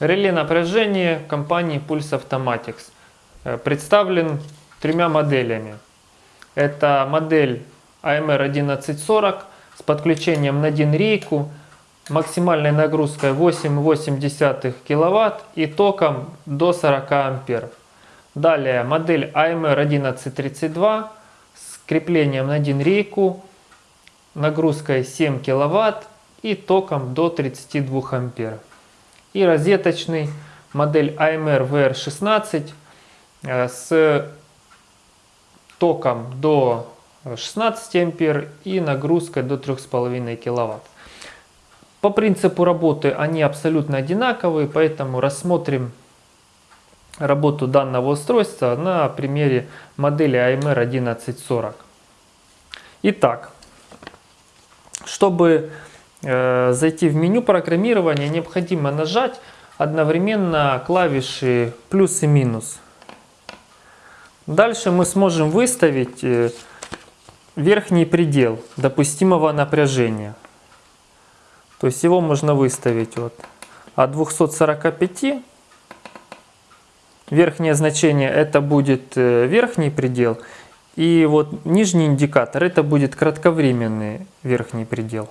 Реле напряжения компании Pulse Automatics э, представлен тремя моделями. Это модель AMR 1140 с подключением на один рейку, максимальной нагрузкой 8,8 кВт и током до 40 ампер. Далее модель AMR 1132 с креплением на один рейку, нагрузкой 7 кВт и током до 32 ампер и розеточный модель AMR VR16 э, с током до 16 ампер и нагрузкой до 3,5 киловатт. По принципу работы они абсолютно одинаковые, поэтому рассмотрим работу данного устройства на примере модели AMR 1140. Итак, чтобы зайти в меню программирования, необходимо нажать одновременно клавиши плюс и минус. Дальше мы сможем выставить э, верхний предел допустимого напряжения. То есть его можно выставить вот от 245. Верхнее значение это будет э, верхний предел. И вот нижний индикатор это будет кратковременный верхний предел.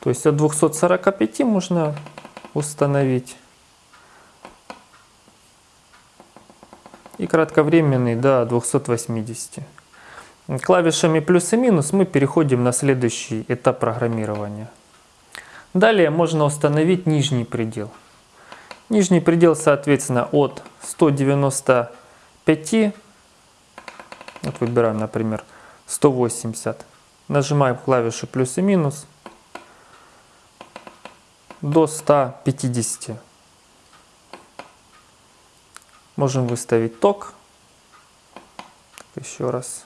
То есть от 245 можно установить. И кратковременный до 280. Клавишами плюс и минус мы переходим на следующий этап программирования. Далее можно установить нижний предел. Нижний предел, соответственно, от 195, вот выбираем, например, 180. Нажимаем клавишу плюс и минус до 150. Можем выставить ток. Еще раз.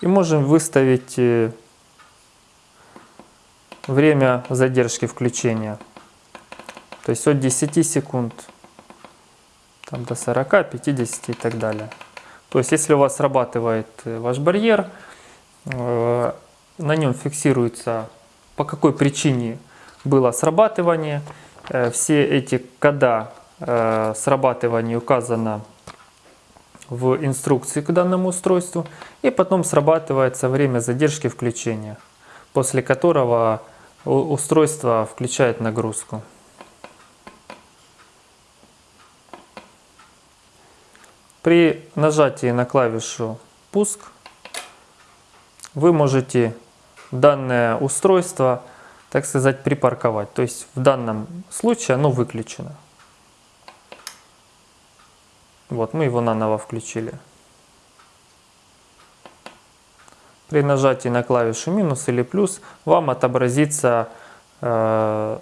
И можем выставить э, время задержки включения. То есть от 10 секунд там, до 40, 50 и так далее. То есть если у вас срабатывает э, ваш барьер, на нем фиксируется, по какой причине было срабатывание. Э, все эти кода э, срабатывания указано в инструкции к данному устройству. И потом срабатывается время задержки включения, после которого устройство включает нагрузку. При нажатии на клавишу «Пуск» вы можете данное устройство, так сказать, припарковать. То есть в данном случае оно выключено. Вот, мы его наново включили. При нажатии на клавишу минус или плюс вам отобразится э,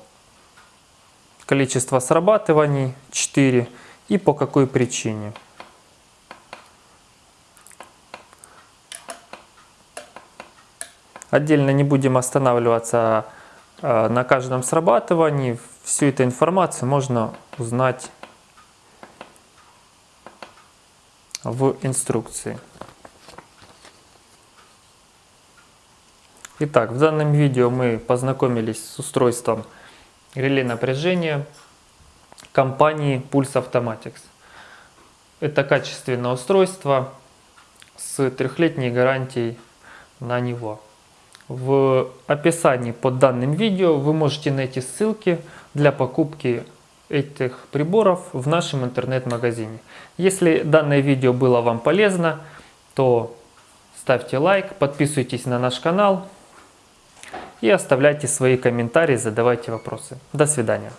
количество срабатываний 4 и по какой причине. Отдельно не будем останавливаться э, на каждом срабатывании. Всю эту информацию можно узнать в инструкции. Итак, в данном видео мы познакомились с устройством реле напряжения компании Pulse Automatics. Это качественное устройство с трехлетней гарантией на него. В описании под данным видео вы можете найти ссылки для покупки этих приборов в нашем интернет-магазине. Если данное видео было вам полезно, то ставьте лайк, подписывайтесь на наш канал и оставляйте свои комментарии, задавайте вопросы. До свидания.